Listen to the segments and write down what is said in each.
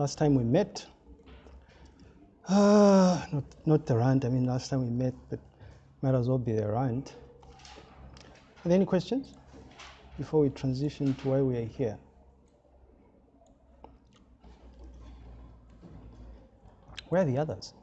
last time we met. Uh, not, not the rant, I mean, last time we met, but might as well be the rant. Are there any questions before we transition to why we are here? Where are the others?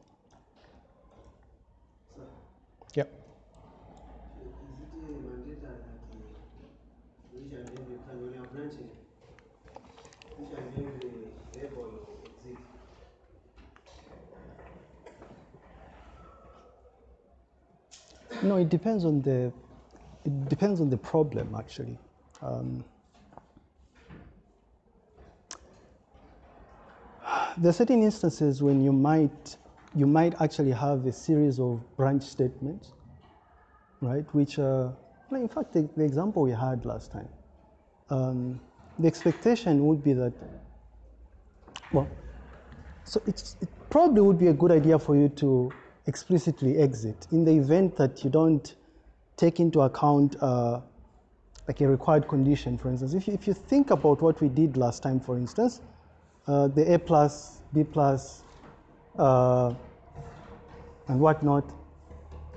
No, it depends on the it depends on the problem actually. Um, there are certain instances when you might you might actually have a series of branch statements, right? Which uh, well, in fact the, the, example we had last time, um, the expectation would be that well, so it probably would be a good idea for you to explicitly exit in the event that you don't take into account uh, like a required condition, for instance. If you, if you think about what we did last time, for instance, uh, the A plus, B plus, uh, and whatnot,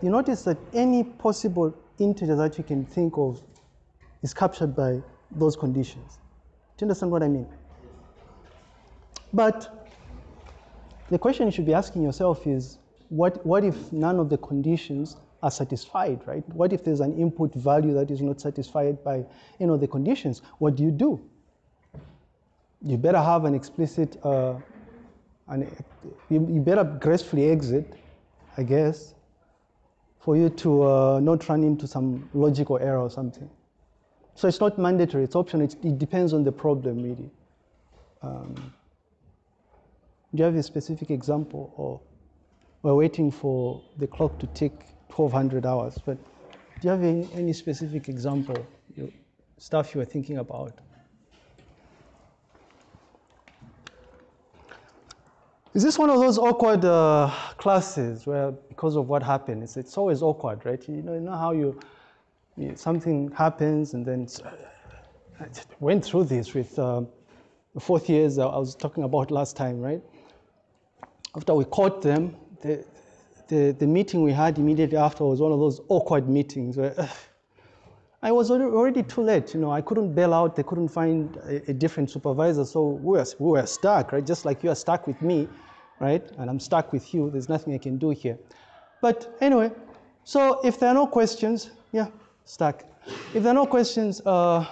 you notice that any possible integer that you can think of is captured by those conditions. Do you understand what I mean? But the question you should be asking yourself is, what, what if none of the conditions are satisfied, right? What if there's an input value that is not satisfied by you know, the conditions? What do you do? You better have an explicit, uh, an, you, you, better gracefully exit, I guess, for you to uh, not run into some logical error or something. So it's not mandatory, it's optional, it's, it depends on the problem really. Um, do you have a specific example or we're waiting for the clock to tick 1200 hours, but do you have any, any specific example, you, stuff you are thinking about? Is this one of those awkward uh, classes where, because of what happened, it's, it's always awkward, right? You know, you know how you, you something happens and then I went through this with uh, the fourth years I was talking about last time, right? After we caught them, the, the, the meeting we had immediately after was one of those awkward meetings where I was already too late. You know, I couldn't bail out. They couldn't find a, a, different supervisor. So we were, we were stuck, right? Just like you are stuck with me, right? And I'm stuck with you. There's nothing I can do here. But anyway, so if there are no questions, yeah, stuck. If there are no questions, uh,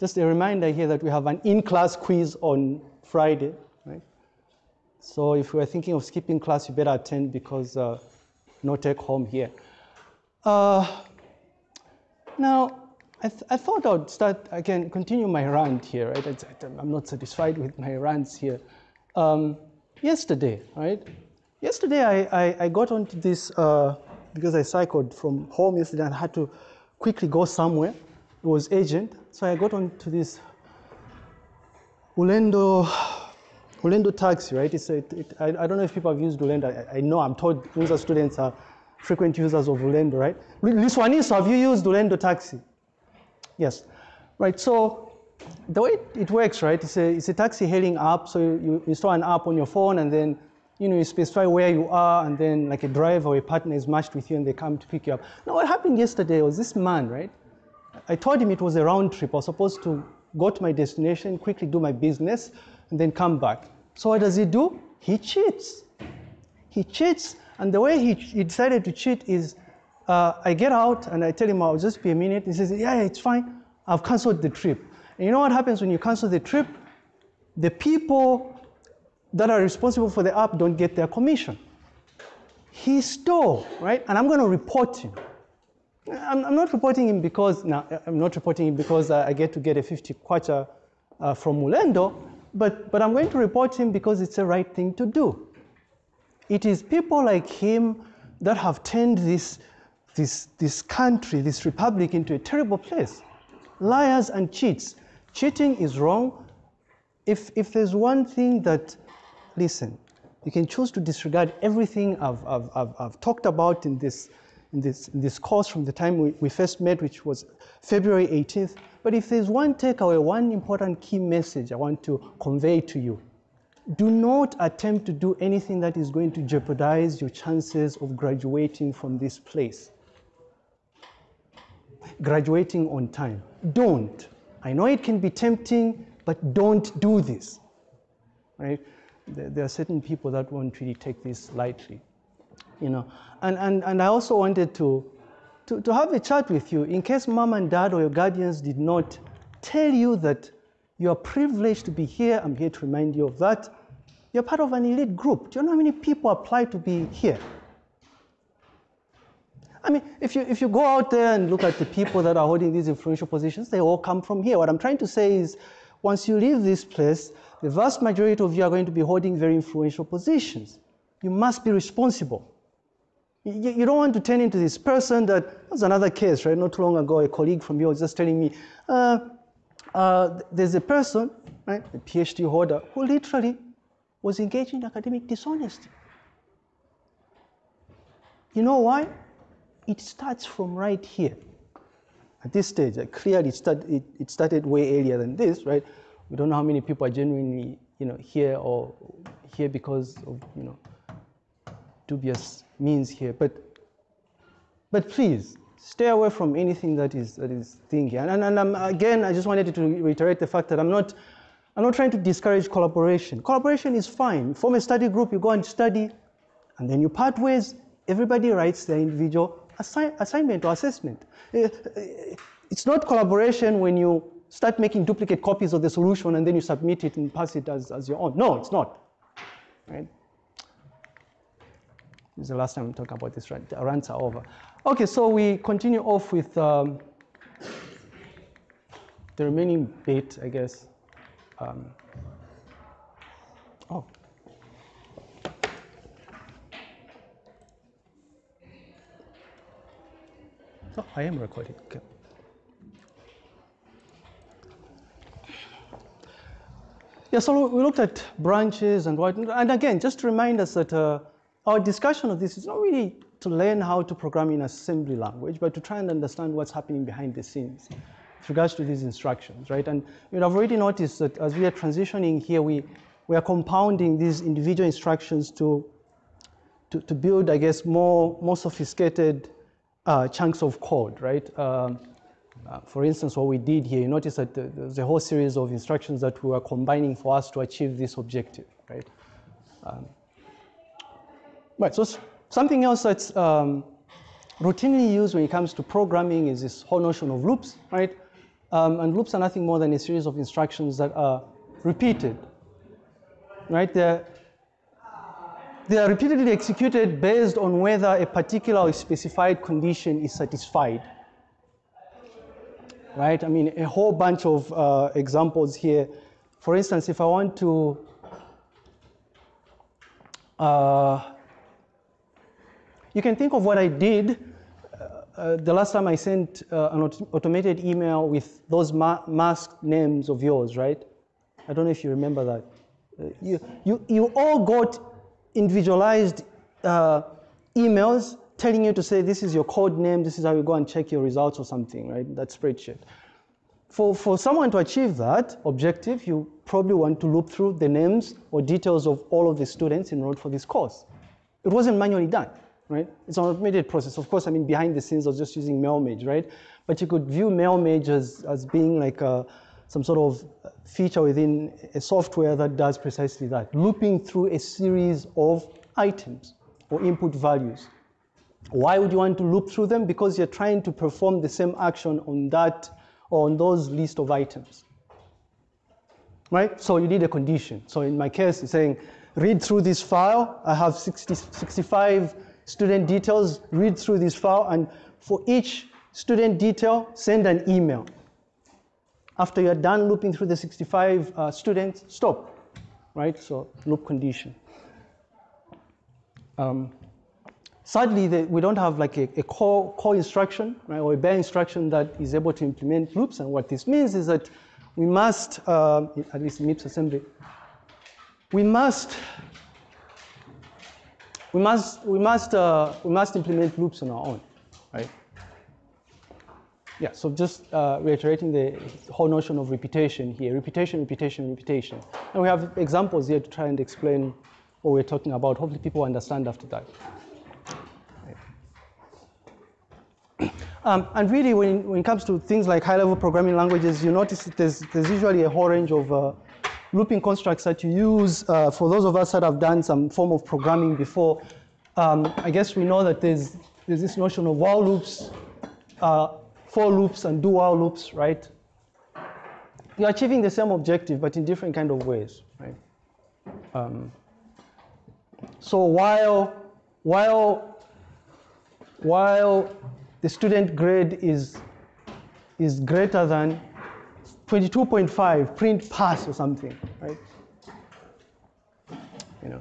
just a reminder here that we have an in-class quiz on Friday. So if you are thinking of skipping class, you better attend because uh, no take home here. Uh, now, I, th I, thought I'd start, I can continue my rant here, right? I'm not satisfied with my rants here. Um, yesterday, right? Yesterday I, I, I got onto this, uh, because I cycled from home yesterday and had to quickly go somewhere. It was urgent. So I got onto this Ulendo Ulendo Taxi, right? It's a, it, I, I, don't know if people have used Ulendo. I, I know, I'm told Unza students are frequent users of Ulendo, right? Liswaniso, have you used Ulendo Taxi? Yes, right, so the way it works, right, it's a, it's a taxi hailing app, so you, you install an app on your phone and then you know, you specify where you are and then like a driver or a partner is matched with you and they come to pick you up. Now what happened yesterday was this man, right? I told him it was a round trip. I was supposed to go to my destination, quickly do my business, and then come back. So what does he do? He cheats. He cheats, and the way he, he decided to cheat is, uh, I get out and I tell him I'll just be a minute. He says, yeah, it's fine. I've canceled the trip. And you know what happens when you cancel the trip? The people that are responsible for the app don't get their commission. He stole, right? And I'm going to report him. I'm, I'm, not reporting him because, no, I'm not reporting him because I get to get a 50 kwacha uh, from Mulendo but, but I'm going to report him because it's the right thing to do. It is people like him that have turned this, this, this country, this republic into a terrible place. Liars and cheats. Cheating is wrong. If, if there's one thing that, listen, you can choose to disregard everything I've, I've, I've, I've talked about in this, in, this, in this course from the time we, we first met, which was February 18th, but if there's one takeaway, one important key message I want to convey to you, do not attempt to do anything that is going to jeopardize your chances of graduating from this place. Graduating on time. Don't. I know it can be tempting, but don't do this. Right? There are certain people that won't really take this lightly. You know, and, and, and I also wanted to, to, to have a chat with you in case mom and dad or your guardians did not tell you that you are privileged to be here. I'm here to remind you of that. You're part of an elite group. Do you know how many people apply to be here? I mean, if you, if you go out there and look at the people that are holding these influential positions, they all come from here. What I'm trying to say is, once you leave this place, the vast majority of you are going to be holding very influential positions. You must be responsible. You, you don't want to turn into this person that, was another case, right? Not too long ago, a colleague from you was just telling me, uh, uh, there's a person, right, a PhD holder, who literally was engaged in academic dishonesty. You know why? It starts from right here. At this stage, clearly it, start, it, it started way earlier than this, right? We don't know how many people are genuinely, you know, here or here because of, you know, dubious means here. But, but please, stay away from anything that is, that is thinking. And, and, and again, I just wanted to reiterate the fact that I'm not, I'm not trying to discourage collaboration. Collaboration is fine. Form a study group, you go and study, and then you part ways. Everybody writes their individual assi assignment or assessment. Eh, eh, it's not collaboration when you start making duplicate copies of the solution and then you submit it and pass it as, as your own. No, it's not. Right? Is the last time I'm talking about this rant. Rants are over. Okay, so we continue off with um, the remaining bit, I guess. Um, oh. Oh, I am recording. Okay. Yeah, so we looked at branches and what, and again, just to remind us that uh, our discussion of this is not really to learn how to program in assembly language, but to try and understand what's happening behind the scenes with regards to these instructions, right? And you know, I've already noticed that as we are transitioning here, we, we are compounding these individual instructions to, to, to build, I guess, more, more sophisticated uh, chunks of code, right? Um, uh, for instance, what we did here, you notice that there's a whole series of instructions that we are combining for us to achieve this objective, right? Um, Right, so something else that's um, routinely used when it comes to programming is this whole notion of loops, right? Um, and loops are nothing more than a series of instructions that are repeated, right? They're, they are repeatedly executed based on whether a particular or specified condition is satisfied. Right? I mean, a whole bunch of uh, examples here. For instance, if I want to uh, you can think of what I did uh, uh, the last time I sent uh, an aut automated email with those ma masked names of yours, right? I don't know if you remember that. Uh, you, you, you all got individualized uh, emails telling you to say this is your code name, this is how you go and check your results or something, right? That spreadsheet. For, for someone to achieve that objective, you probably want to loop through the names or details of all of the students enrolled for this course. It wasn't manually done right? It's an automated process. Of course, I mean, behind the scenes, I was just using Mail Merge, right? But you could view Mail Merge as, as being like a, some sort of feature within a software that does precisely that, looping through a series of items or input values. Why would you want to loop through them? Because you're trying to perform the same action on that or on those list of items. Right? So you need a condition. So in my case, it's saying, read through this file. I have 60, 65 student details, read through this file, and for each student detail, send an email. After you're done looping through the 65 uh, students, stop, right? So loop condition. Um, sadly, the, we don't have like a, a, core, core instruction, right, or a bare instruction that is able to implement loops. And what this means is that we must, uh, at least MIPS assembly, we must we must, we must, uh, we must implement loops on our own, right? yeah, so just uh, reiterating the whole notion of repetition here, repetition, repetition, repetition. And we have examples here to try and explain what we're talking about. Hopefully people understand after that. Um, and really, when, when it comes to things like high-level programming languages, you notice there's, there's usually a whole range of uh, looping constructs that you use. Uh, for those of us that have done some form of programming before, um, I guess we know that there's, there's this notion of while loops, uh, for loops, and do while loops, right? You're achieving the same objective, but in different kind of ways, right? Um, so while, while, while the student grade is, is greater than 22.5, print pass or something, right? You know.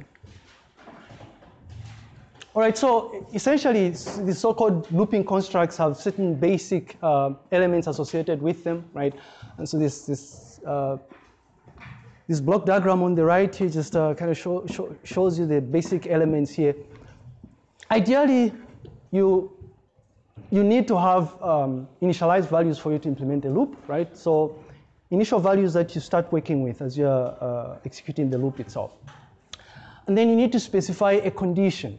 All right, so essentially the so-called looping constructs have certain basic uh, elements associated with them, right? And so this, this, uh, this block diagram on the right here just uh, kind of show, show, shows you the basic elements here. Ideally, you you need to have um, initialized values for you to implement a loop, right? So initial values that you start working with as you're uh, executing the loop itself. And then you need to specify a condition.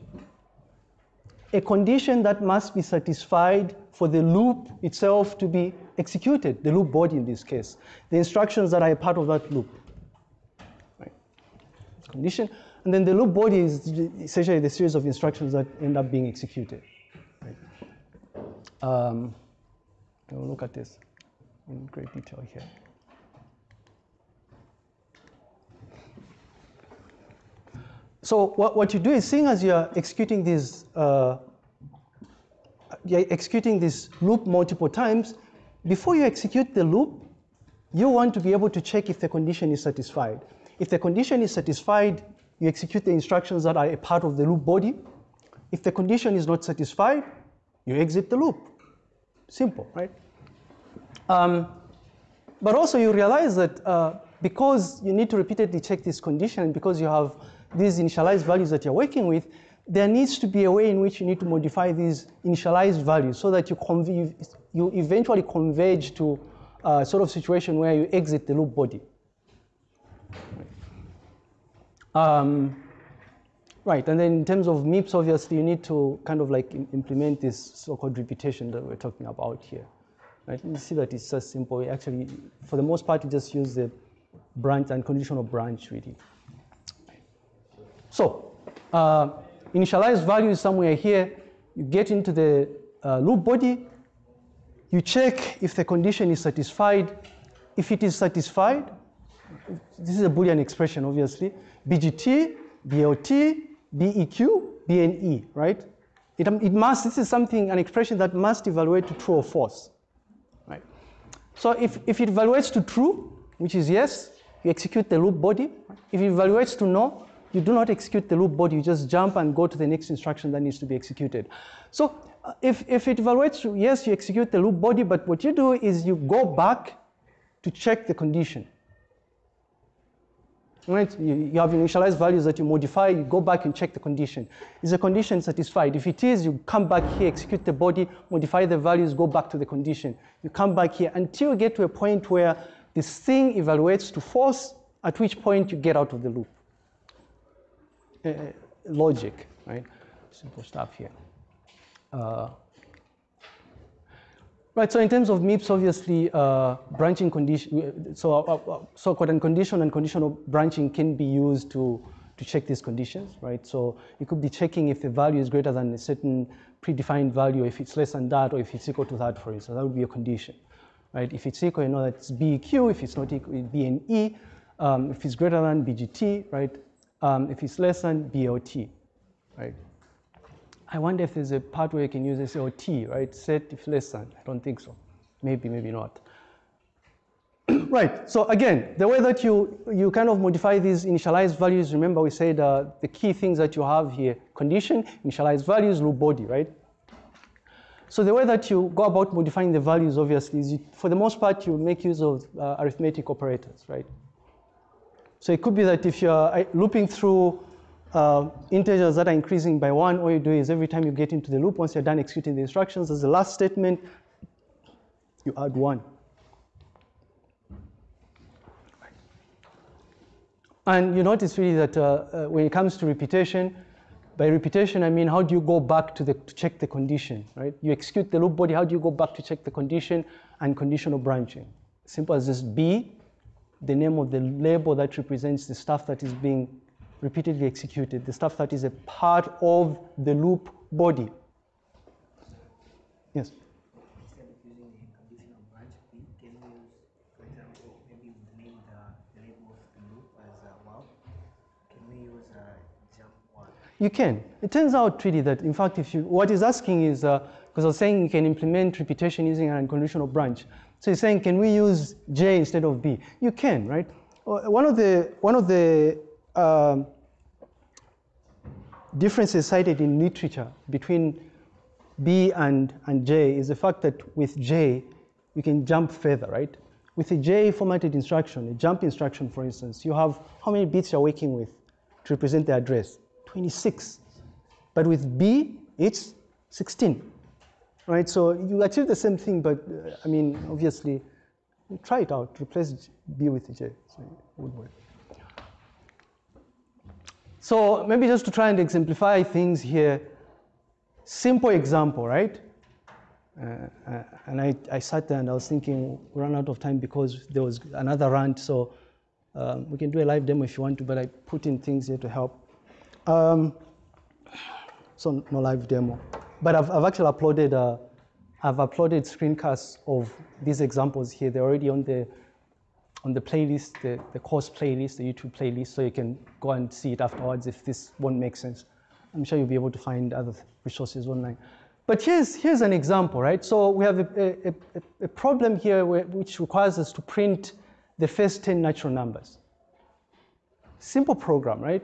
A condition that must be satisfied for the loop itself to be executed, the loop body in this case, the instructions that are part of that loop. Right. Condition. And then the loop body is essentially the series of instructions that end up being executed. Um, we'll look at this in great detail here. So what, what you do is seeing as you're executing this, uh, you're executing this loop multiple times, before you execute the loop, you want to be able to check if the condition is satisfied. If the condition is satisfied, you execute the instructions that are a part of the loop body. If the condition is not satisfied, you exit the loop. Simple, right? Um, but also you realize that uh, because you need to repeatedly check this condition, because you have these initialized values that you're working with, there needs to be a way in which you need to modify these initialized values so that you, you eventually converge to a sort of situation where you exit the loop body. Um, Right, and then in terms of MIPS, obviously, you need to kind of like implement this so-called repetition that we're talking about here. Right, you see that it's just simple. Actually, for the most part, you just use the branch and conditional branch, really. So, uh, initialized value is somewhere here. You get into the uh, loop body. You check if the condition is satisfied. If it is satisfied, this is a Boolean expression, obviously. BGT, BLT, BEQ, BNE, right? It, it must, this is something, an expression that must evaluate to true or false, right? So if, if it evaluates to true, which is yes, you execute the loop body. If it evaluates to no, you do not execute the loop body, you just jump and go to the next instruction that needs to be executed. So uh, if, if it evaluates yes, you execute the loop body, but what you do is you go back to check the condition. Right? You, you have initialized values that you modify, you go back and check the condition. Is the condition satisfied? If it is, you come back here, execute the body, modify the values, go back to the condition. You come back here until you get to a point where this thing evaluates to false, at which point you get out of the loop. Uh, logic, right? Simple stuff here. Uh, Right, so in terms of MIPS, obviously, uh, branching condition, so uh, uh, so-called unconditional and conditional branching can be used to, to check these conditions, right? So you could be checking if the value is greater than a certain predefined value, if it's less than that, or if it's equal to that, for instance, that would be a condition, right? If it's equal, you know that's BEQ, if it's not equal, BNE, um, if it's greater than BGT, right? Um, if it's less than BLT, right? I wonder if there's a part where you can use SLT, right? Set if less than. I don't think so. Maybe, maybe not. right, so again, the way that you, you kind of modify these initialized values, remember we said uh, the key things that you have here, condition, initialized values, loop body, right? So the way that you go about modifying the values, obviously, is you, for the most part, you make use of uh, arithmetic operators, right? So it could be that if you're uh, looping through uh, integers that are increasing by one, all you do is every time you get into the loop, once you're done executing the instructions, as the last statement, you add one. And you notice really that uh, uh, when it comes to repetition, by repetition I mean how do you go back to, the, to check the condition, right? You execute the loop body, how do you go back to check the condition and conditional branching? Simple as this B, the name of the label that represents the stuff that is being repeatedly executed, the stuff that is a part of the loop body. Yes? Uh, uh? You can. It turns out really that, in fact, if you, what he's asking is, because I was saying you can implement repetition using an unconditional branch. So he's saying, can we use J instead of B? You can, right? Uh, One of the, one of the um, differences cited in literature between B and, and J is the fact that with J, you can jump further, right? With a J formatted instruction, a jump instruction, for instance, you have how many bits you're working with to represent the address? 26. But with B, it's 16, right? So you achieve the same thing, but uh, I mean, obviously, try it out. Replace B with J, so it would work. So maybe just to try and exemplify things here, simple example, right? Uh, uh, and I, I sat there and I was thinking, we ran out of time because there was another rant, so um, we can do a live demo if you want to, but I put in things here to help. Um, so no live demo. But I've, I've actually uploaded, uh, I've uploaded screencasts of these examples here. They're already on the, on the playlist, the, the course playlist, the YouTube playlist, so you can go and see it afterwards if this won't make sense. I'm sure you'll be able to find other resources online. But here's, here's an example, right? So we have a, a, a, problem here where, which requires us to print the first 10 natural numbers. Simple program, right?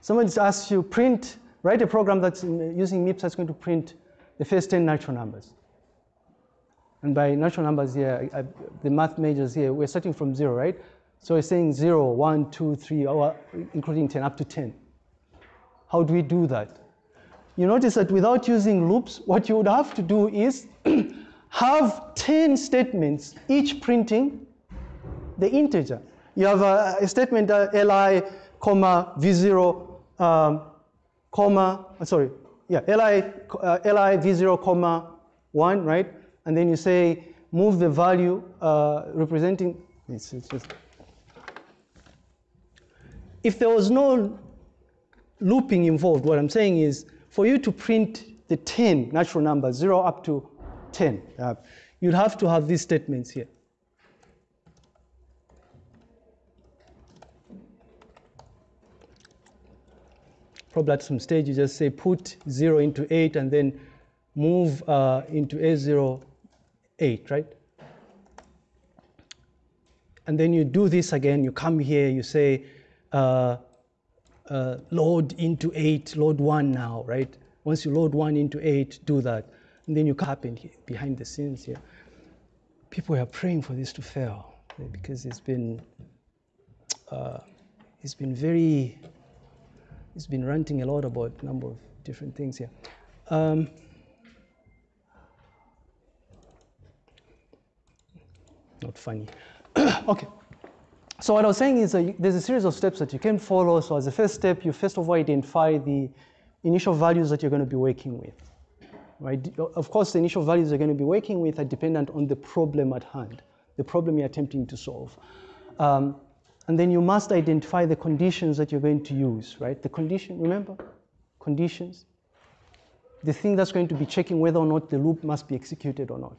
Someone just asks you, print, write a program that's using MIPS that's going to print the first 10 natural numbers. And by natural numbers here, I, the math majors here, we're starting from zero, right? So we're saying zero, one, two, three, or including 10, up to 10. How do we do that? You notice that without using loops, what you would have to do is have 10 statements, each printing the integer. You have a, a statement uh, li, comma, v0, um, comma, uh, sorry, yeah, li, uh, li v0, comma, 1, right? And then you say move the value uh, representing, it's, it's just, if there was no looping involved, what I'm saying is for you to print the 10 natural numbers, 0 up to 10, uh, you'd have to have these statements here. Probably at some stage you just say put 0 into 8 and then move uh, into A0, 8, right? And then you do this again, you come here, you say, uh, uh, load into 8, load 1 now, right? Once you load 1 into 8, do that. And then you happen here, behind the scenes here. People are praying for this to fail eh, because it's been, uh, it's been very, it's been ranting a lot about a number of different things here. Um, not funny. okay. So what I was saying is uh, there's a series of steps that you can follow. So as a first step, you first of all identify the initial values that you're going to be working with. Right? Of course, the initial values you're going to be working with are dependent on the problem at hand, the problem you're attempting to solve. Um, and then you must identify the conditions that you're going to use, right? The condition, remember? Conditions. The thing that's going to be checking whether or not the loop must be executed or not.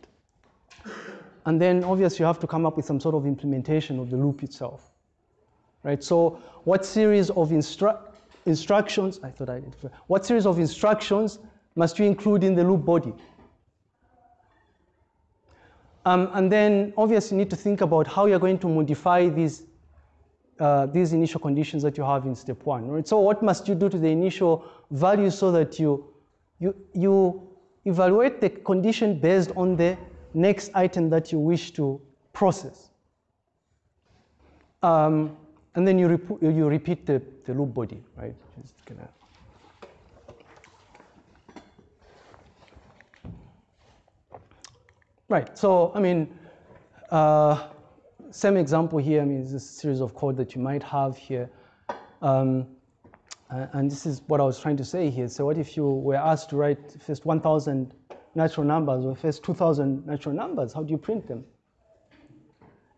And then obviously you have to come up with some sort of implementation of the loop itself. Right? So what series of instru instructions, I thought I did, what series of instructions must you include in the loop body? Um, and then obviously you need to think about how you're going to modify these, uh, these initial conditions that you have in step one. Right? So what must you do to the initial value so that you, you, you evaluate the condition based on the next item that you wish to process. Um, and then you, rep you repeat the, the loop body, right? Just gonna Right. So, I mean, uh, same example here. I mean, it's a series of code that you might have here. Um, and this is what I was trying to say here. So what if you were asked to write first 1,000 natural numbers or first 2,000 natural numbers? How do you print them?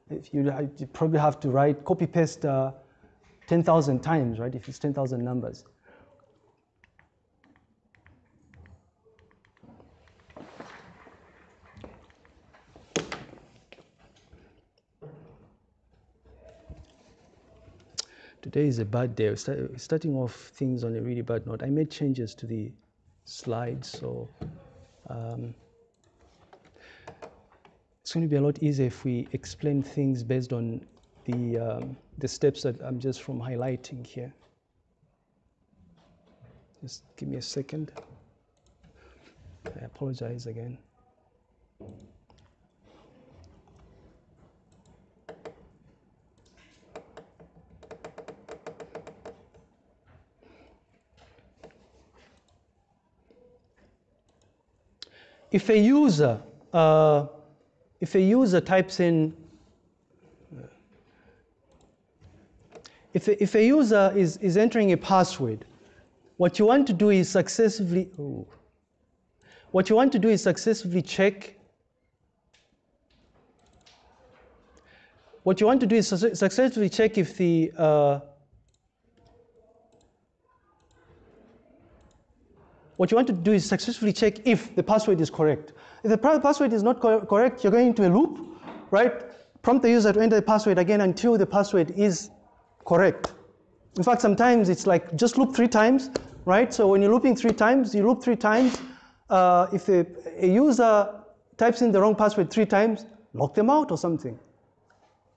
If you, you probably have to write, copy paste uh, 10,000 times, right? If it's 10,000 numbers. Today is a bad day. We're starting off things on a really bad note. I made changes to the slides, so um, it's going to be a lot easier if we explain things based on the, um, the steps that I'm just from highlighting here. Just give me a second. I apologize again. If a user uh, if a user types in if a, if a user is, is entering a password, what you want to do is successively oh, what you want to do is successively check. What you want to do is successfully check if the uh, what you want to do is successfully check if the password is correct. If the password is not co correct, you're going into a loop, right? Prompt the user to enter the password again until the password is correct. In fact, sometimes it's like just loop three times, right? So when you're looping three times, you loop three times. Uh, if a, a user types in the wrong password three times, lock them out or something,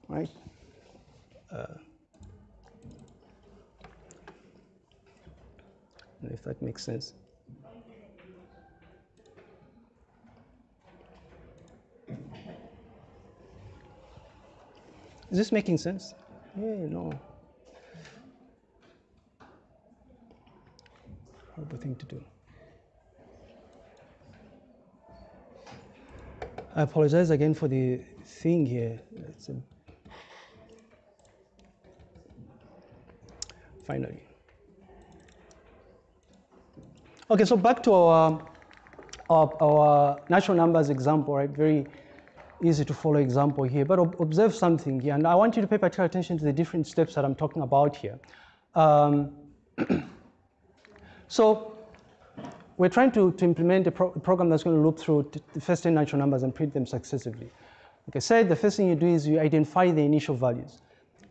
right? Uh, if that makes sense. Is this making sense? Yeah, no. Horrible thing to do. I apologize again for the thing here. Finally. Okay, so back to our, our, our natural numbers example, right? Very easy to follow example here, but observe something here. And I want you to pay particular attention to the different steps that I'm talking about here. Um, so we're trying to, to implement a, pro program that's going to loop through the first 10 natural numbers and print them successively. Like I said, the first thing you do is you identify the initial values.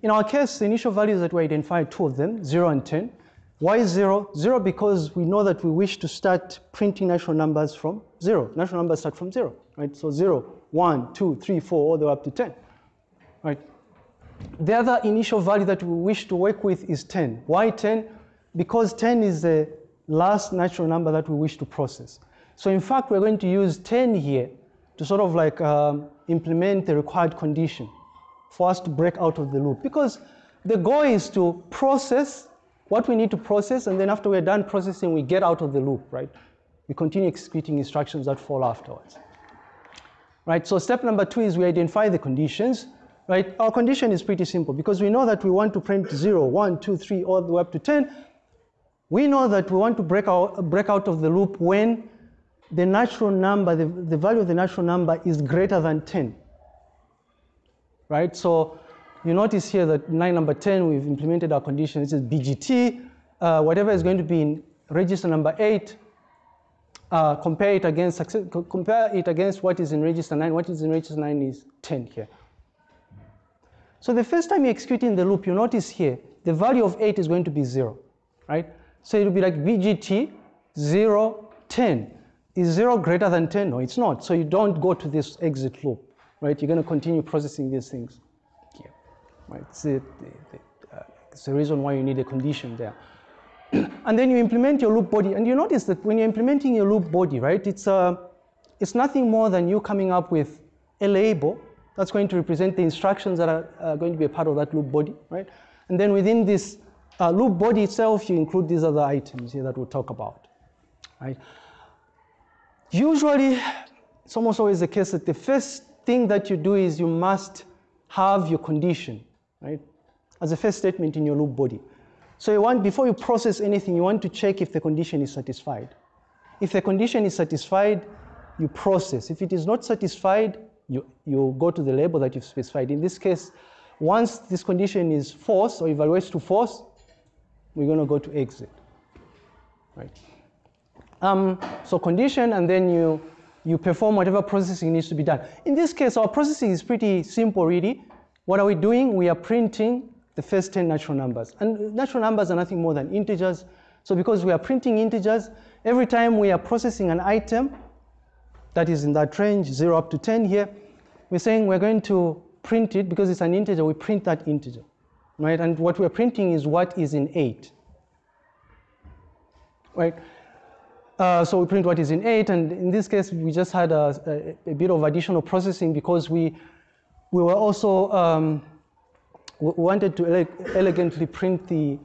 In our case, the initial values that we identify, two of them, 0 and 10. Why 0? 0 because we know that we wish to start printing natural numbers from 0. Natural numbers start from 0, right? So 0, 1, 2, 3, 4, all the way up to 10. Right? The other initial value that we wish to work with is 10. Why 10? Because 10 is the last natural number that we wish to process. So in fact, we're going to use 10 here to sort of like um, implement the required condition for us to break out of the loop. Because the goal is to process what we need to process, and then after we're done processing, we get out of the loop, right? We continue executing instructions that fall afterwards right? So step number two is we identify the conditions, right? Our condition is pretty simple because we know that we want to print 0, 1, 2, 3, all the way up to 10. We know that we want to break out, break out of the loop when the natural number, the, the value of the natural number is greater than 10, right? So you notice here that line number 10, we've implemented our condition. This is BGT. Uh, whatever is going to be in register number 8 uh, compare it against success, compare it against what is in register 9. What is in register 9 is 10 here. So the first time you're executing the loop, you notice here, the value of 8 is going to be 0, right? So it will be like BGT 0, 10. Is 0 greater than 10? No, it's not. So you don't go to this exit loop, right? You're going to continue processing these things here, right? It's uh, it's the reason why you need a condition there. and then you implement your loop body. And you notice that when you're implementing your loop body, right, it's, uh, it's nothing more than you coming up with a label that's going to represent the instructions that are uh, going to be a part of that loop body, right? And then within this uh, loop body itself, you include these other items here that we'll talk about, right? Usually, it's almost always the case that the first thing that you do is you must have your condition, right? As a first statement in your loop body. So you want, before you process anything, you want to check if the condition is satisfied. If the condition is satisfied, you process. If it is not satisfied, you, you go to the label that you've specified. In this case, once this condition is false or evaluates to false, we're going to go to exit, right? Um, so condition, and then you, you perform whatever processing needs to be done. In this case, our processing is pretty simple, really. What are we doing? We are printing the first 10 natural numbers. And natural numbers are nothing more than integers. So because we are printing integers, every time we are processing an item that is in that range, 0 up to 10 here, we're saying we're going to print it because it's an integer, we print that integer, right? And what we're printing is what is in 8, right? Uh, so we print what is in 8, and in this case, we just had a, a, a bit of additional processing because we, we were also um, we wanted to ele elegantly print the,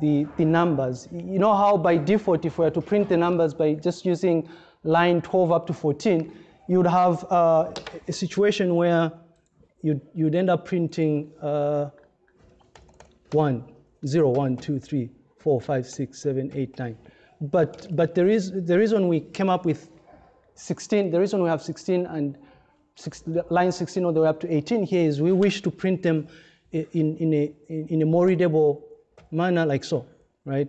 the, the numbers. You know how by default, if we were to print the numbers by just using line 12 up to 14, you would have uh, a situation where you'd, you'd end up printing uh, 1, 0, 1, 2, 3, 4, 5, 6, 7, 8, 9. But, but there is, the reason we came up with 16, the reason we have 16 and six, line 16 all the way up to 18 here is we wish to print them in, in, a, in a more readable manner like so, right?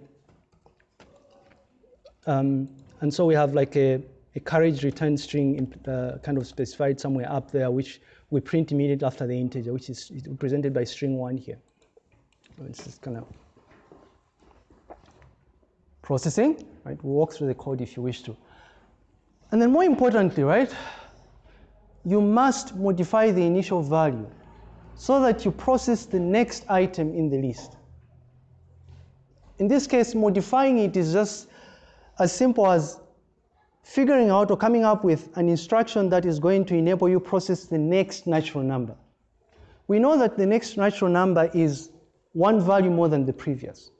Um, and so we have like a, a carriage return string uh, kind of specified somewhere up there, which we print immediately after the integer, which is represented by string one here. It's just kind of processing, right? We'll walk through the code if you wish to. And then more importantly, right, you must modify the initial value so that you process the next item in the list. In this case, modifying it is just as simple as figuring out or coming up with an instruction that is going to enable you process the next natural number. We know that the next natural number is one value more than the previous,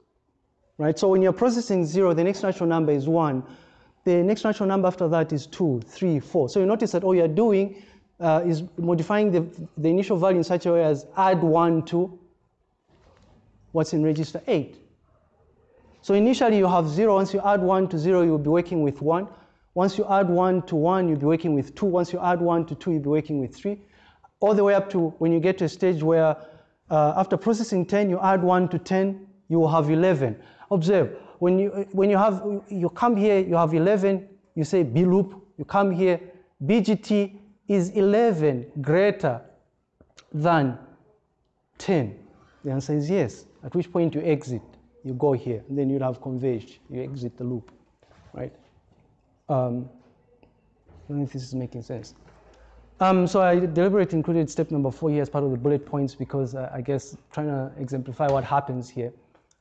right? So when you're processing zero, the next natural number is one. The next natural number after that is two, three, four. So you notice that all you're doing uh, is modifying the, the initial value in such a way as add 1 to what's in register 8. So initially you have 0. Once you add 1 to 0, you'll be working with 1. Once you add 1 to 1, you'll be working with 2. Once you add 1 to 2, you'll be working with 3. All the way up to when you get to a stage where uh, after processing 10, you add 1 to 10, you will have 11. Observe, when you, when you have, you come here, you have 11, you say B loop, you come here, BGT, is 11 greater than 10? The answer is yes, at which point you exit. You go here, and then you'll have converged. You exit the loop, right? Um, I don't know if this is making sense. Um, so I deliberately included step number four here as part of the bullet points because uh, I guess trying to exemplify what happens here.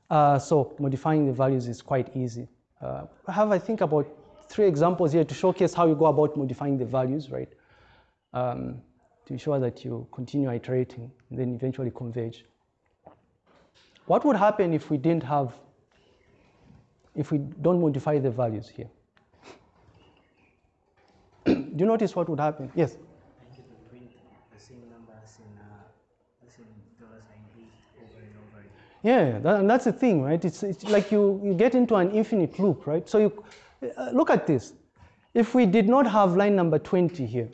Uh, so modifying the values is quite easy. Uh, I have, I think, about three examples here to showcase how you go about modifying the values, right? Um, to ensure that you continue iterating and then eventually converge. What would happen if we didn't have, if we don't modify the values here? Do you notice what would happen? Yes? Yeah, that, and that's the thing, right? It's, it's like you, you get into an infinite loop, right? So you uh, look at this. If we did not have line number 20 here,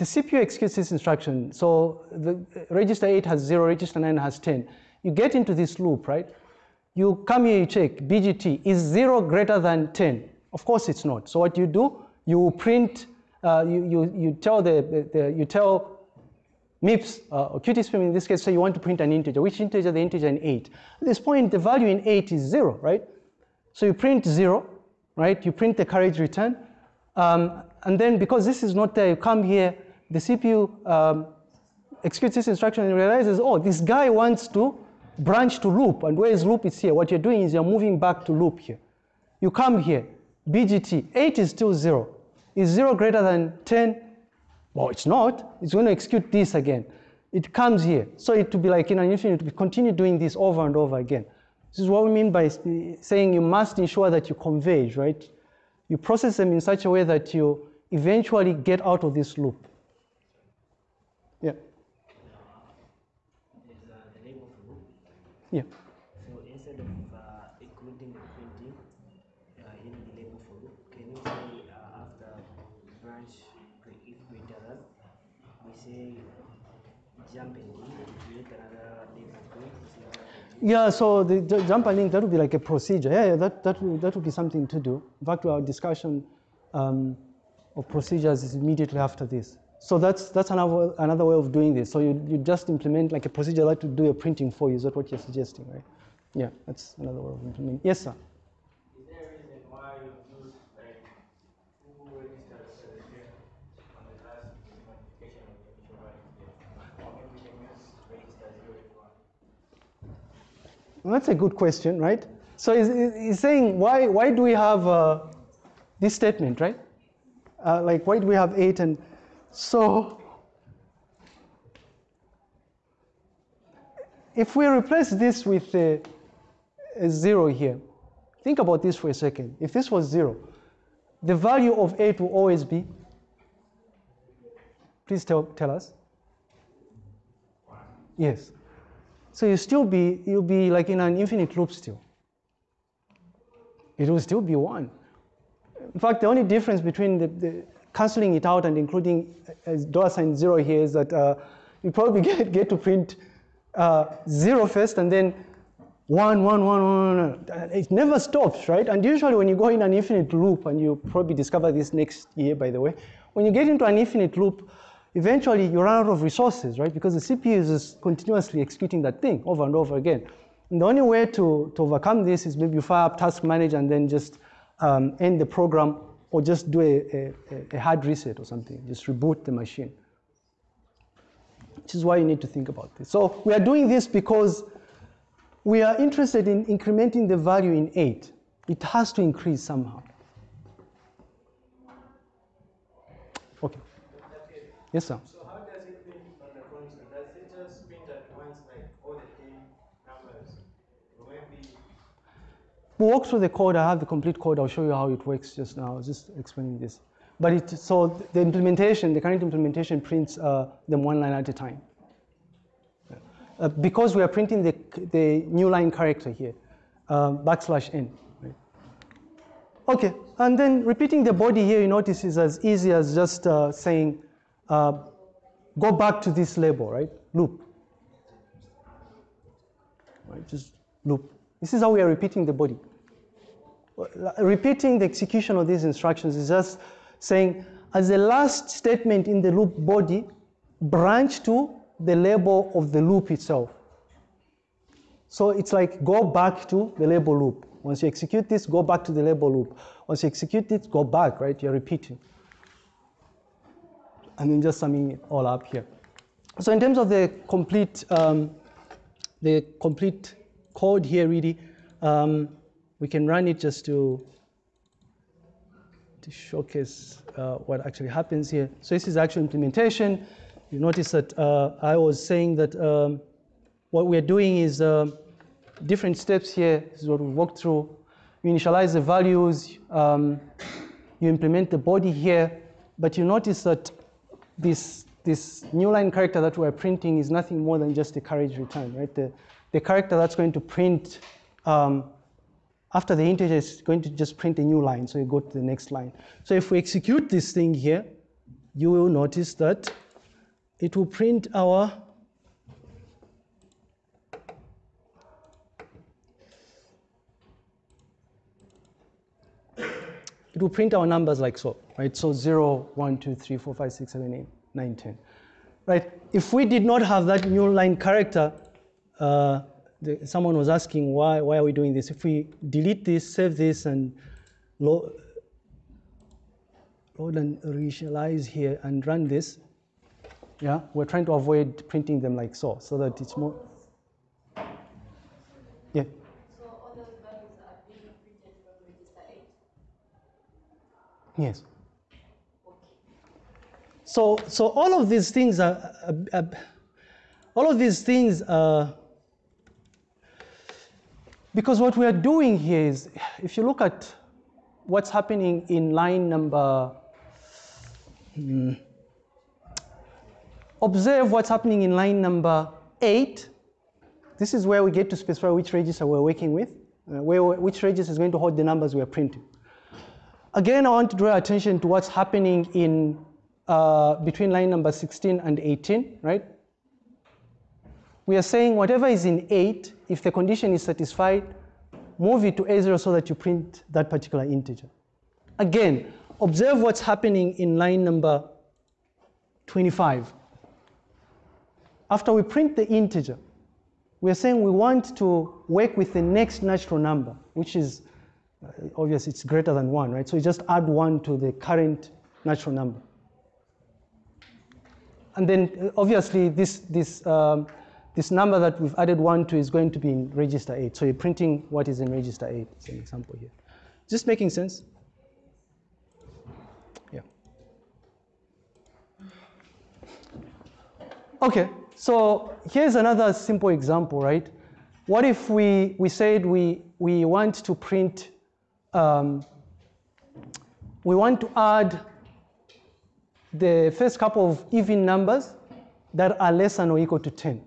The CPU executes this instruction. So the register 8 has 0, register 9 has 10. You get into this loop, right? You come here, you check BGT. Is 0 greater than 10? Of course it's not. So what you do, you print, uh, you, you, you tell the, the, the you tell MIPS uh, or QtSpim in this case, say you want to print an integer. Which integer? The integer in 8. At this point, the value in 8 is 0, right? So you print 0, right? You print the carriage return. Um, and then because this is not there, you come here, the CPU um, executes this instruction and realizes, oh, this guy wants to branch to loop. And where is loop? It's here. What you're doing is you're moving back to loop here. You come here, BGT, 8 is still 0. Is 0 greater than 10? Well, it's not. It's going to execute this again. It comes here. So it to be like in an infinite, we continue doing this over and over again. This is what we mean by saying you must ensure that you converge, right? you process them in such a way that you eventually get out of this loop. Yeah, There's uh, the label for loop. yeah. So instead of uh, including the printing uh, in the label for loop, can you say uh, after branch if greater we say jump and link, create another label for it, say jump and link. Yeah, so the, the jump and link, that would be like a procedure. Yeah, yeah that, that, would, that would be something to do. Back to our discussion um, of procedures is immediately after this. So that's, that's another, another way of doing this. So you, you just implement like a procedure that would do your printing for you. Is that what you're suggesting, right? Yeah, that's another way of implementing. Yes, sir. Is there a reason why you use like who registers as a here on the last modification of the visual value? Or maybe we can use register zero if you want. Well, that's a good question, right? So he's, he's saying, why, why do we have uh, this statement, right? Uh, like, why do we have eight? And so, if we replace this with a, a zero here, think about this for a second. If this was zero, the value of eight will always be, please tell, tell us. Yes. So you still be, you'll be like in an infinite loop still. It will still be one. In fact, the only difference between the, the canceling it out and including a dollar sign zero here is that uh, you probably get, get to print uh, zero first and then one, one, one, one, one. It never stops, right? And usually when you go in an infinite loop, and you probably discover this next year, by the way, when you get into an infinite loop, eventually you run out of resources, right? Because the CPU is just continuously executing that thing over and over again. And the only way to, to overcome this is maybe you fire up task manager and then just um, end the program or just do a, a, a hard reset or something, just reboot the machine. Which is why you need to think about this. So we are doing this because we are interested in incrementing the value in 8. It has to increase somehow. Okay. Yes, sir. So how does it print on the console? Does it just print at once like all the ten numbers? Or maybe We'll walk through the code. I have the complete code. I'll show you how it works just now. I was just explaining this. But it, so the implementation, the current implementation prints uh, them one line at a time. Uh, because we are printing the, the new line character here, uh, backslash n. Okay, and then repeating the body here, you notice is as easy as just uh, saying, uh, go back to this label, right? Loop. Right, just loop. This is how we are repeating the body. Repeating the execution of these instructions is just saying, as the last statement in the loop body, branch to the label of the loop itself. So it's like go back to the label loop. Once you execute this, go back to the label loop. Once you execute it, go back, right? You're repeating. And then just summing it all up here. So in terms of the complete, um, the complete code here, really, um, we can run it just to to showcase uh, what actually happens here. So this is actual implementation. You notice that uh, I was saying that um, what we're doing is um, different steps here. This is what we walked through. You initialize the values, um, you implement the body here, but you notice that this, this new line character that we're printing is nothing more than just a carriage return, right? The, the character that's going to print um, after the integer is going to just print a new line, so you go to the next line. So if we execute this thing here, you will notice that it will print our it will print our numbers like so, right? So 0, 1, 2, 3, 4, 5, 6, 7, 8, 9, 10. Right? If we did not have that new line character, uh, the, someone was asking why, why are we doing this? If we delete this, save this, and load, and reinitialize here and run this, yeah, we're trying to avoid printing them like so, so that it's more, yeah. So all those values are being printed from register 8? Yes. So, so all of these things are, uh, uh, all of these things are, because what we are doing here is, if you look at what's happening in line number, hmm, observe what's happening in line number eight. This is where we get to specify which register we're working with, uh, where, which register is going to hold the numbers we're printing. Again, I want to draw attention to what's happening in uh, between line number 16 and 18, right? We are saying whatever is in 8, if the condition is satisfied, move it to A0 so that you print that particular integer. Again, observe what's happening in line number 25. After we print the integer, we are saying we want to work with the next natural number, which is uh, obviously it's greater than 1, right? So you just add 1 to the current natural number. And then uh, obviously this, this, um, this number that we've added 1 to is going to be in register 8. So you're printing what is in register 8. It's an example here. Is this making sense? Yeah. Okay, so here's another simple example, right? What if we, we said we, we want to print, um, we want to add the first couple of even numbers that are less than or equal to 10,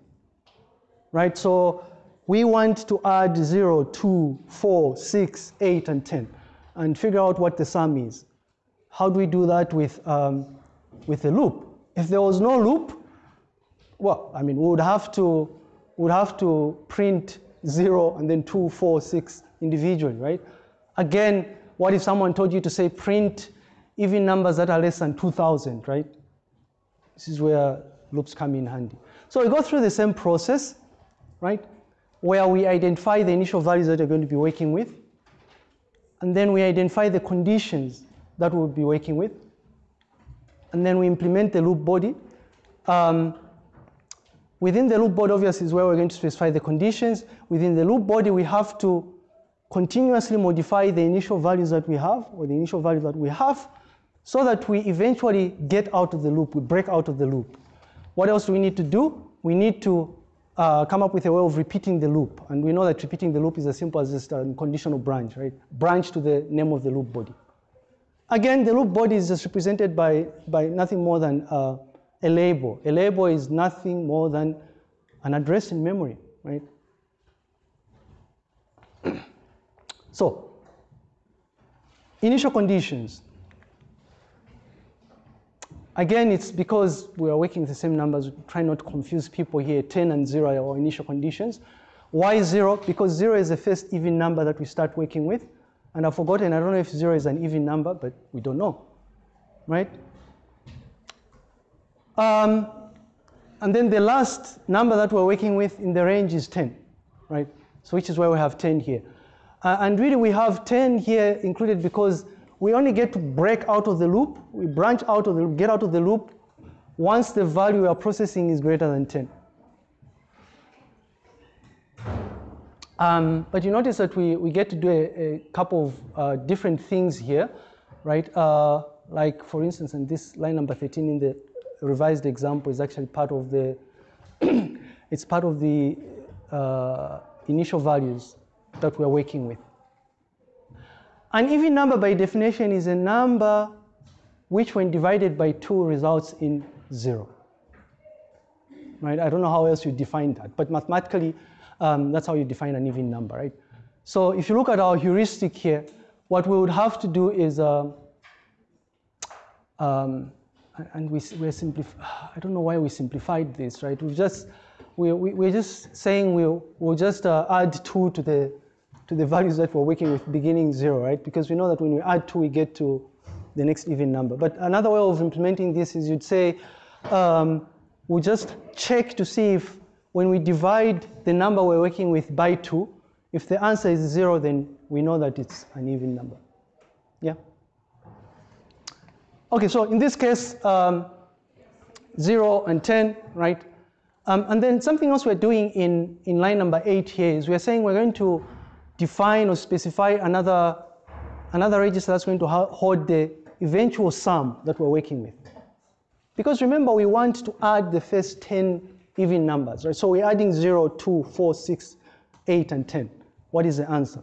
right? So we want to add 0, 2, 4, 6, 8, and 10, and figure out what the sum is. How do we do that with, um, with a loop? If there was no loop, well, I mean, we would have to, would have to print 0 and then 2, 4, 6 individually, right? Again, what if someone told you to say print even numbers that are less than 2,000, right? This is where loops come in handy. So we go through the same process, right? Where we identify the initial values that we're going to be working with, and then we identify the conditions that we'll be working with, and then we implement the loop body. Um, within the loop body, obviously, is where we're going to specify the conditions. Within the loop body, we have to continuously modify the initial values that we have, or the initial value that we have, so that we eventually get out of the loop, we break out of the loop. What else do we need to do? We need to uh, come up with a way of repeating the loop. And we know that repeating the loop is as simple as just a conditional branch, right? Branch to the name of the loop body. Again, the loop body is just represented by, by nothing more than uh, a label. A label is nothing more than an address in memory, right? so, initial conditions. Again, it's because we are working with the same numbers, try not to confuse people here. 10 and 0 are our initial conditions. Why 0? Because 0 is the first even number that we start working with. And I've forgotten, I don't know if 0 is an even number, but we don't know, right? Um, and then the last number that we're working with in the range is 10, right? So which is why we have 10 here. Uh, and really we have 10 here included because we only get to break out of the loop, we branch out of the get out of the loop once the value we are processing is greater than 10. Um, but you notice that we, we get to do a, a couple of uh, different things here, right? Uh, like for instance, in this line number 13 in the revised example is actually part of the, it's part of the uh, initial values that we're working with. An even number by definition is a number which when divided by two results in zero. Right? I don't know how else you define that, but mathematically, um, that's how you define an even number, right? So if you look at our heuristic here, what we would have to do is, uh, um, and we, we're simplif I don't know why we simplified this, right? We just, we, we, we're just saying we'll, we'll just uh, add two to the, to the values that we're working with beginning zero, right? Because we know that when we add two, we get to the next even number. But another way of implementing this is you'd say, um, we just check to see if when we divide the number we're working with by two, if the answer is zero, then we know that it's an even number. Yeah? Okay, so in this case, um, zero and 10, right? Um, and then something else we're doing in, in line number eight here is we're saying we're going to define or specify another, another register that's going to hold the eventual sum that we're working with. Because remember, we want to add the first 10 even numbers, right? So we're adding 0, 2, 4, 6, 8, and 10. What is the answer?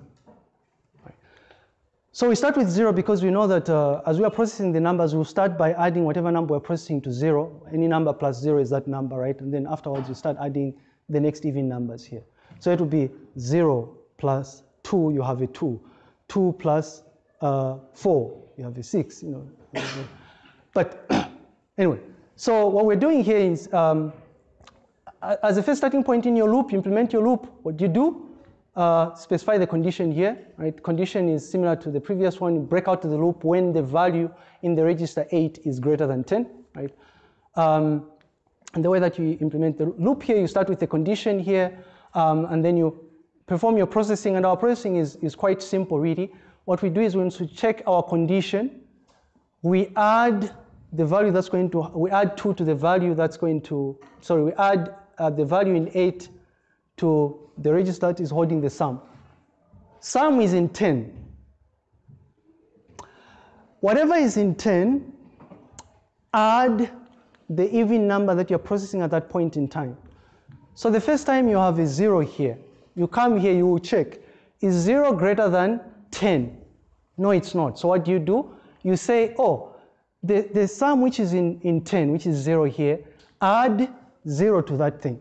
So we start with zero because we know that uh, as we are processing the numbers, we'll start by adding whatever number we're processing to zero. Any number plus zero is that number, right? And then afterwards, you start adding the next even numbers here. So it will be zero plus two, you have a two. Two plus uh, four, you have a six, you know. but anyway, so what we're doing here is, um, as a first starting point in your loop, implement your loop. What do you do? Uh, specify the condition here, right? Condition is similar to the previous one. You break out of the loop when the value in the register 8 is greater than 10, right? Um, and the way that you implement the loop here, you start with the condition here, um, and then you perform your processing. And our processing is, is quite simple, really. What we do is once we check our condition, we add the value that's going to, we add 2 to the value that's going to, sorry, we add uh, the value in 8 to the register that is holding the sum. Sum is in 10. Whatever is in 10, add the even number that you're processing at that point in time. So the first time you have a zero here, you come here, you check, is zero greater than 10? No, it's not. So what do you do? You say, oh, the, the sum which is in, in 10, which is zero here, add zero to that thing.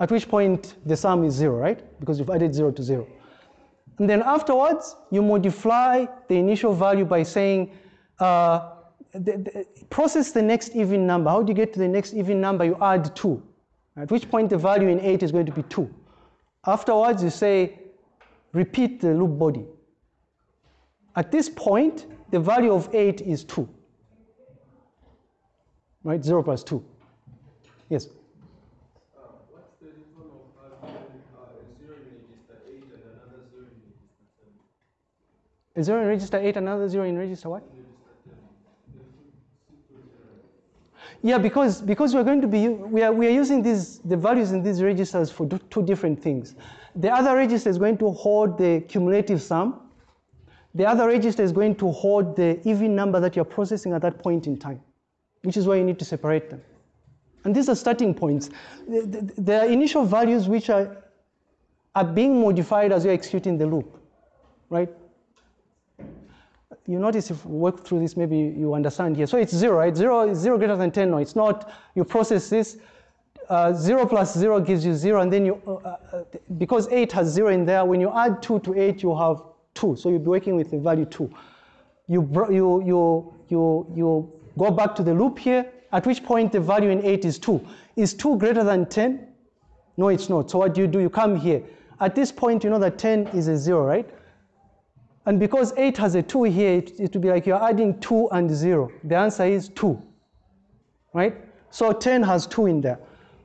At which point the sum is zero, right? Because you've added zero to zero. And then afterwards, you modify the initial value by saying, uh, the, the, process the next even number. How do you get to the next even number? You add 2. At which point the value in 8 is going to be 2. Afterwards, you say, repeat the loop body. At this point, the value of 8 is 2. Right? 0 plus 2. Yes? Uh, what's the difference of having a zero in register 8 another zero in register 7? A 0 in register 8, another 0 in register what? Yeah, because, because we're going to be, we are, we are using these, the values in these registers for two different things. The other register is going to hold the cumulative sum. The other register is going to hold the even number that you're processing at that point in time, which is why you need to separate them. And these are starting points. The, the, the initial values which are, are being modified as you're executing the loop, right? You notice if we work through this, maybe you understand here. So it's zero, right? Zero is zero greater than 10. No, it's not. You process this. Uh, zero plus zero gives you zero, and then you, uh, uh, because eight has zero in there, when you add two to eight, you have two. So you'll be working with the value two. You, you, you, you, you go back to the loop here, at which point the value in eight is two. Is two greater than 10? No, it's not. So what do you do? You come here. At this point, you know that 10 is a zero, right? And because 8 has a 2 here, it, it will be like you're adding 2 and 0. The answer is 2, right? So 10 has 2 in there.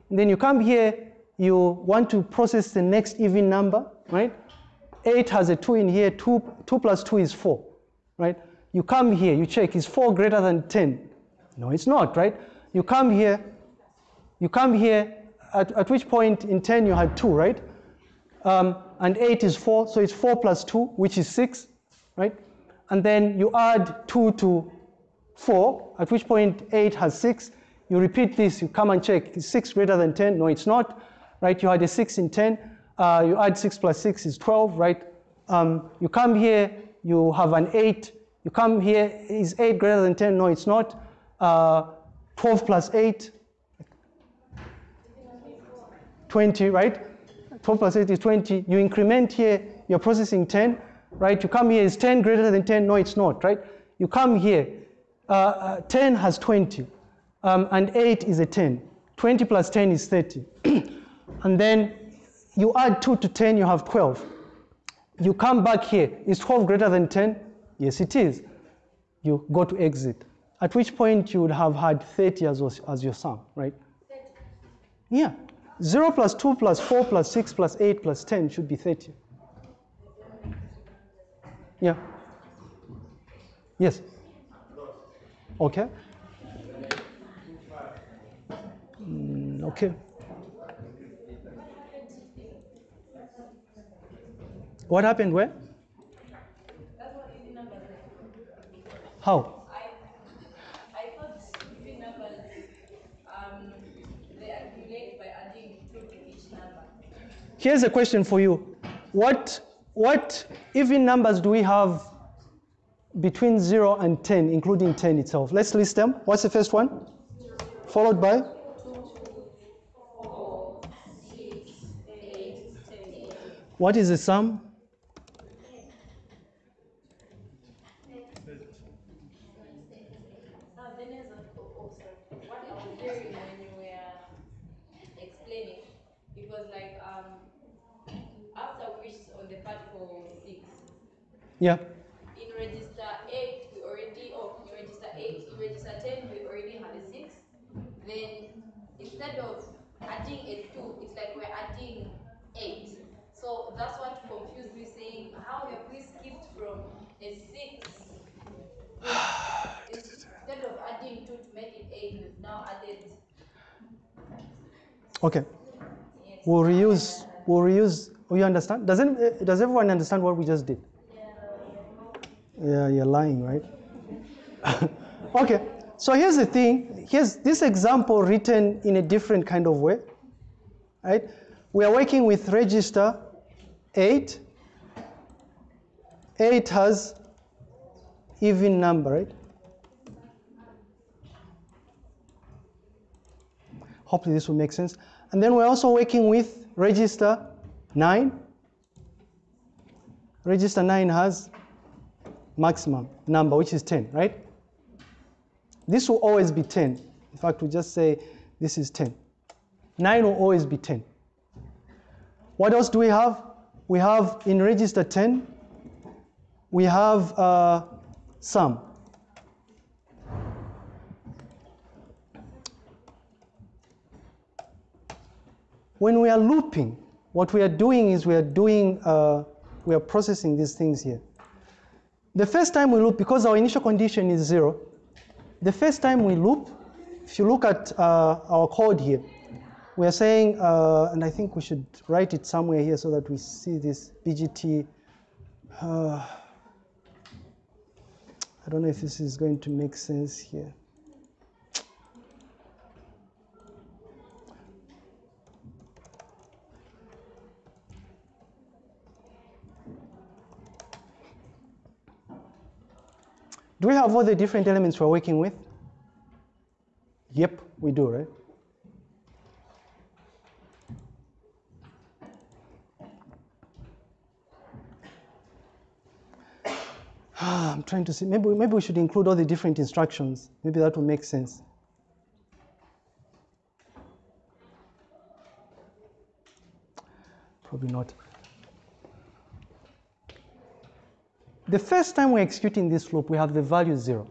And then you come here, you want to process the next even number, right? 8 has a 2 in here, 2, 2 plus 2 is 4, right? You come here, you check, is 4 greater than 10? No, it's not, right? You come here, you come here, at, at which point in 10 you had 2, right? Um, and 8 is 4, so it's 4 plus 2, which is 6, right? And then you add 2 to 4, at which point 8 has 6. You repeat this, you come and check, is 6 greater than 10? No, it's not, right? You had a 6 in 10, uh, you add 6 plus 6 is 12, right? Um, you come here, you have an 8, you come here, is 8 greater than 10? No, it's not. Uh, 12 plus 8, 20, right? 12 plus 8 is 20. You increment here, you're processing 10, right? You come here, is 10 greater than 10? No, it's not, right? You come here, uh, uh, 10 has 20, um, and 8 is a 10. 20 plus 10 is 30. and then you add 2 to 10, you have 12. You come back here, is 12 greater than 10? Yes, it is. You go to exit. At which point you would have had 30 as, as your sum, right? Yeah. 0 plus 2 plus 4 plus 6 plus 8 plus 10 should be 30. Yeah. Yes. Okay. Mm, okay. What happened where? How? Here's a question for you. What what even numbers do we have between 0 and 10, including 10 itself? Let's list them. What's the first one? Followed by? What is the sum? Now, then there's a, oh, oh, sorry. What I was hearing when you were explaining, it was like, um, after which on the part for six, Yeah. in register eight, we already, oh, in register eight, in register ten, we already had a six. Then instead of adding a two, it's like we're adding eight. So that's what confused me saying, how have we skipped from a six? Instead of adding two to make it eight, we've now added, Okay. yes. We'll reuse. We'll reuse. Oh, you understand? Does any, uh, Does everyone understand what we just did? Yeah, you're lying, right? okay. So here's the thing. Here's this example written in a different kind of way. Right? We are working with register 8. 8 has even number, right? Hopefully this will make sense. And then we're also working with register 9. Register 9 has maximum number, which is 10, right? This will always be 10. In fact, we just say this is 10. 9 will always be 10. What else do we have? We have in register 10, we have uh, sum. When we are looping, what we are doing is we are doing, uh, we are processing these things here. The first time we loop, because our initial condition is zero, the first time we loop, if you look at uh, our code here, we are saying, uh, and I think we should write it somewhere here so that we see this BGT. Uh, I don't know if this is going to make sense here. Do we have all the different elements we're working with? Yep, we do, right? I'm trying to see, maybe, maybe we should include all the different instructions. Maybe that will make sense. Probably not. The first time we're executing this loop, we have the value zero.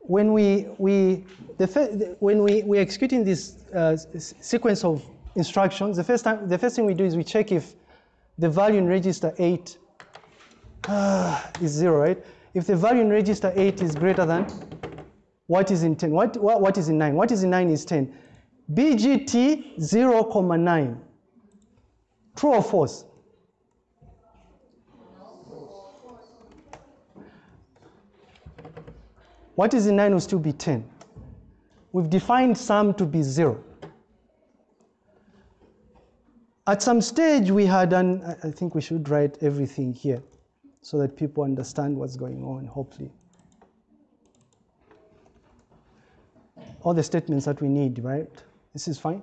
When we, we, the when we, we're executing this uh, sequence of instructions, the first, time, the first thing we do is we check if the value in register 8 uh, is 0, right? If the value in register 8 is greater than what is in 10? What, what, what is in 9? What is in 9 is 10. BGT 0, comma 9. True or false? What is in 9 will still be 10. We've defined sum to be 0. At some stage, we had an, I I think we should write everything here so that people understand what's going on, hopefully. All the statements that we need, right? This is fine?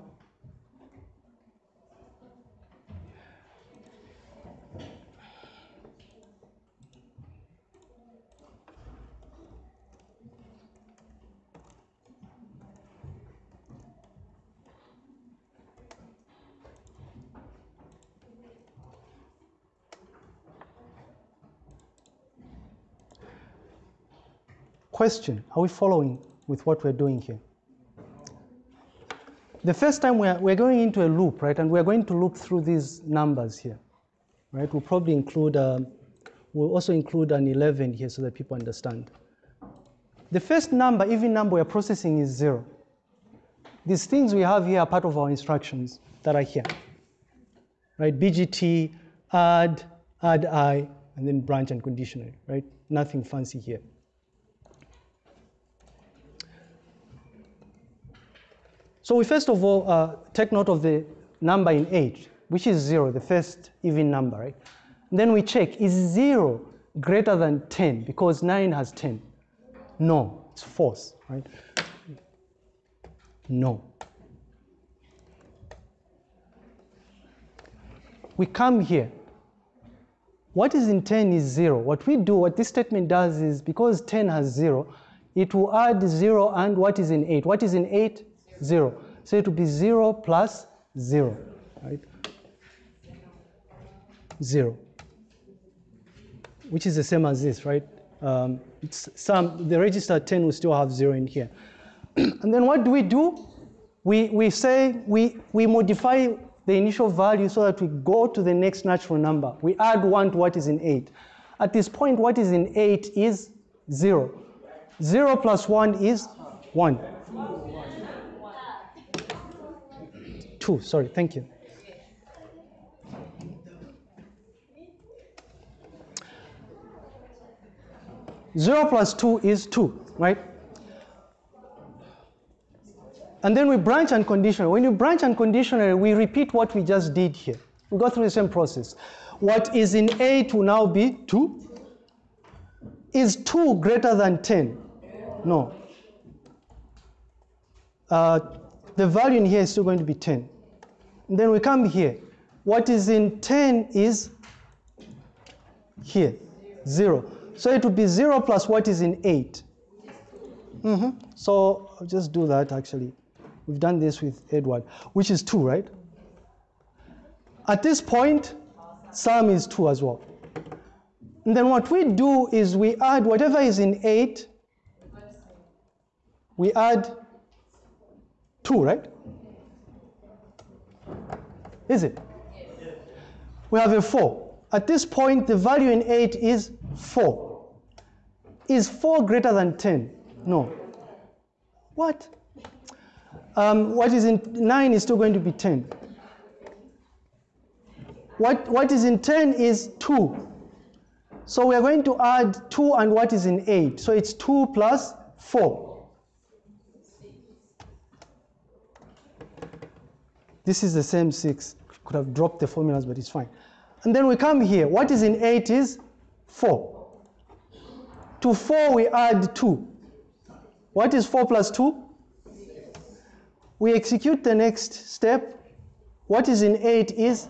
Question Are we following with what we're doing here? The first time we're, we're going into a loop, right, and we're going to loop through these numbers here, right? We'll probably include, um, we'll also include an 11 here so that people understand. The first number, even number we're processing is zero. These things we have here are part of our instructions that are here, right? BGT, add, addi, and then branch unconditional, right? Nothing fancy here. So we first of all uh, take note of the number in 8. which is 0, the first even number, right? then we check, is 0 greater than 10? Because 9 has 10. No, it's false, right? No. We come here. What is in 10 is 0. What we do, what this statement does is because 10 has 0, it will add 0 and what is in 8? What is in 8? 0. So it will be 0 plus 0, right? 0, which is the same as this, right? Um, it's some, the register 10 will still have 0 in here. and then what do we do? We, we say we, we modify the initial value so that we go to the next natural number. We add 1 to what is in 8. At this point, what is in 8 is 0. 0 plus 1 is 1. 2, sorry, thank you. Zero plus two is two, right? And then we branch unconditionally. When you branch unconditionally, we repeat what we just did here. We go through the same process. What is in 8 will now be 2. Is 2 greater than 10? No. Uh, the value in here is still going to be 10. Then we come here. What is in 10 is here, 0. So it would be 0 plus what is in 8. Mhm. So I'll just do that actually. We've done this with Edward, which is 2, right? At this point, sum is 2 as well. And then what we do is we add whatever is in 8, we add 2, right? Is it? We have a 4. At this point, the value in 8 is 4. Is 4 greater than 10? No. What? Um, what is in 9 is still going to be 10. What, what is in 10 is 2. So we are going to add 2 and what is in 8. So it's 2 plus 4. This is the same 6. Could have dropped the formulas, but it's fine. And then we come here. What is in 8 is 4. To 4 we add 2. What is 4 plus 2? We execute the next step. What is in 8 is,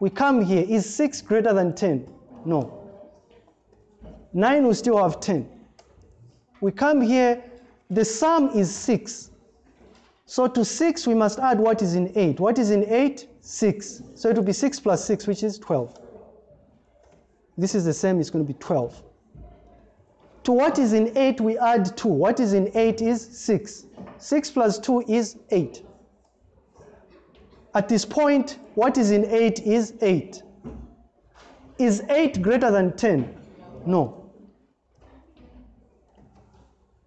we come here, is 6 greater than 10? No. 9 we still have 10. We come here, the sum is 6. So to 6 we must add what is in 8. What is in 8? 6. So it will be 6 plus 6, which is 12. This is the same, it's going to be 12. To what is in 8 we add 2. What is in 8 is 6. 6 plus 2 is 8. At this point, what is in 8 is 8. Is 8 greater than 10? No.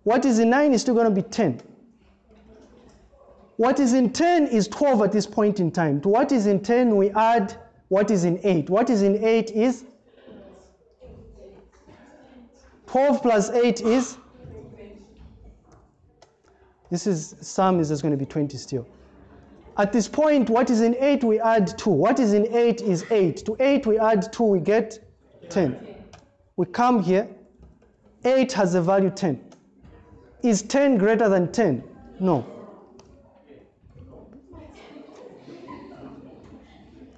What is in 9 is still going to be 10. What is in 10 is 12 at this point in time. To what is in 10, we add what is in 8. What is in 8 is 12 plus 8 is this is sum is just going to be 20 still. At this point, what is in 8, we add 2. What is in 8 is 8. To 8, we add 2, we get 10. We come here, 8 has a value 10. Is 10 greater than 10? No.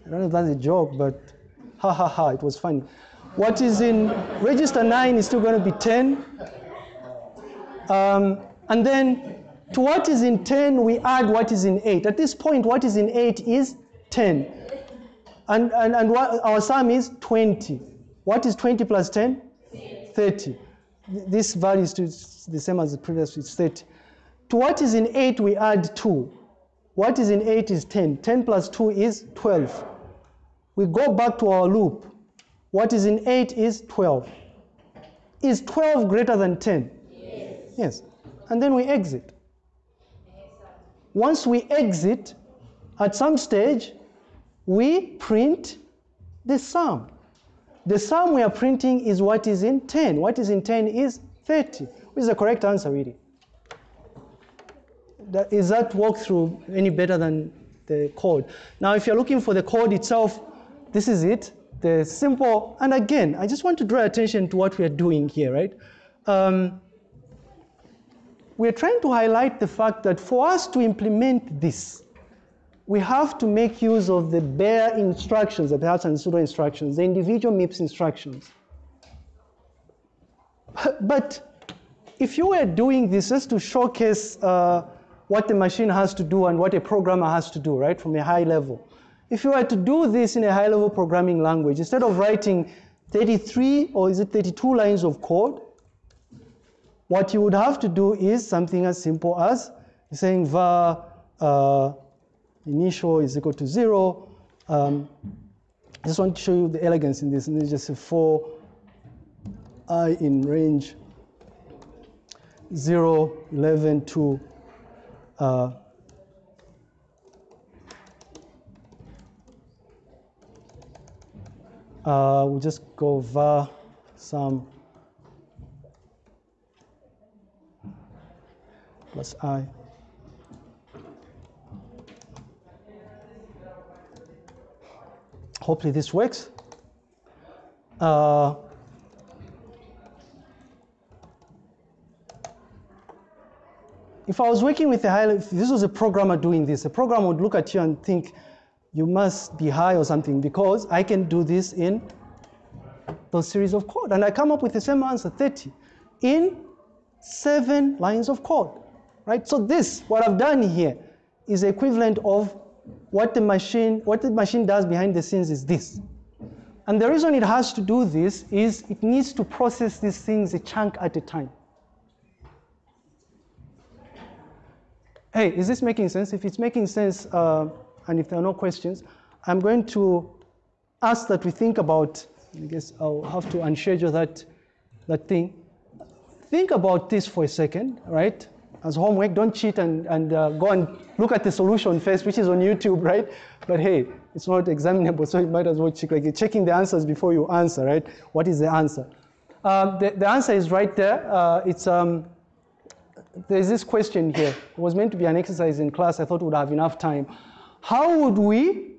I don't know if that's a joke, but ha ha ha, it was funny. What is in register 9 is still going to be 10. Um, and then to what is in 10, we add what is in 8. At this point, what is in 8 is 10. And, and, and our sum is 20. What is 20 plus 10? 30. This value is the same as the previous, it's 30. To what is in 8, we add 2. What is in 8 is 10. 10 plus 2 is 12. We go back to our loop. What is in 8 is 12. Is 12 greater than 10? Yes. Yes. And then we exit. Once we exit, at some stage, we print the sum. The sum we are printing is what is in 10. What is in 10 is 30. Which is the correct answer, really? That, is that walkthrough any better than the code. Now, if you're looking for the code itself, this is it. The simple, and again, I just want to draw attention to what we are doing here, right? Um, we're trying to highlight the fact that for us to implement this, we have to make use of the bare instructions, the perhaps and pseudo instructions, the individual MIPS instructions. But if you were doing this just to showcase uh, what the machine has to do and what a programmer has to do, right, from a high level, if you were to do this in a high level programming language, instead of writing 33 or is it 32 lines of code, what you would have to do is something as simple as saying var uh, initial is equal to zero. Um, I just want to show you the elegance in this. And it's just a for i in range 0, 11 to uh, uh, we'll just go var sum plus i. Hopefully this works. Uh, if I was working with a high, this was a programmer doing this, a programmer would look at you and think, you must be high or something because I can do this in those series of code. And I come up with the same answer, 30, in seven lines of code, right? So this, what I've done here, is equivalent of what the machine, what the machine does behind the scenes is this. And the reason it has to do this is it needs to process these things a chunk at a time. Hey, is this making sense? If it's making sense, uh, and if there are no questions, I'm going to ask that we think about, I guess I'll have to unschedule that, that thing. Think about this for a second, right? As homework, don't cheat and, and uh, go and look at the solution first, which is on YouTube, right? But hey, it's not examinable, so you might as well check, like you're checking the answers before you answer, right? What is the answer? Um, the, the answer is right there. Uh, it's, um, there's this question here. It was meant to be an exercise in class. I thought would have enough time. How would we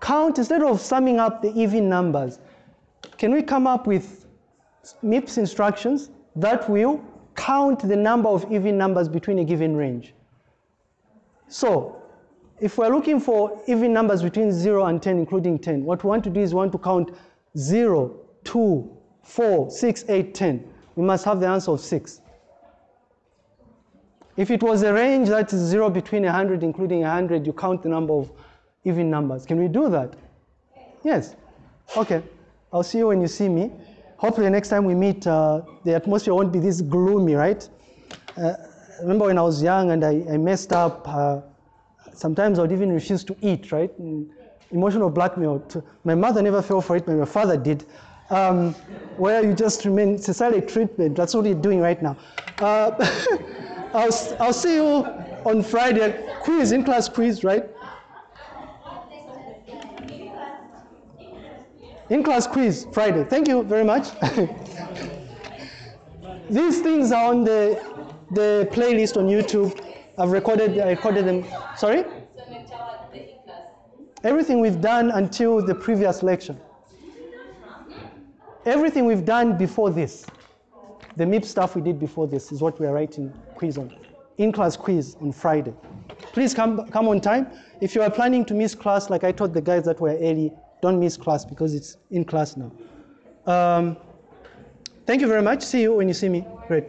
count, instead of summing up the even numbers, can we come up with MIPS instructions that will count the number of even numbers between a given range? So, if we're looking for even numbers between 0 and 10, including 10, what we want to do is we want to count 0, 2, 4, 6, 8, 10. We must have the answer of 6. If it was a range that is 0 between 100, including 100, you count the number of even numbers. Can we do that? Yes. Okay. I'll see you when you see me. Hopefully next time we meet, uh, the atmosphere won't be this gloomy, right? Uh, remember when I was young and I, I messed up, uh, sometimes I would even refuse to eat, right? And emotional blackmail. My mother never fell for it, but my father did. Um, where you just remain, it's a silent treatment. That's what you're doing right now. I'll, I'll see you on Friday. Quiz, in class quiz, right? In class quiz, Friday. Thank you very much. These things are on the, the playlist on YouTube. I've recorded, I recorded them. Sorry? Everything we've done until the previous lecture. Everything we've done before this. The MIPS stuff we did before this is what we are writing quiz on. In-class quiz on Friday. Please come, come on time. If you are planning to miss class, like I told the guys that were early, don't miss class because it's in class now. Um, thank you very much. See you when you see me. Great.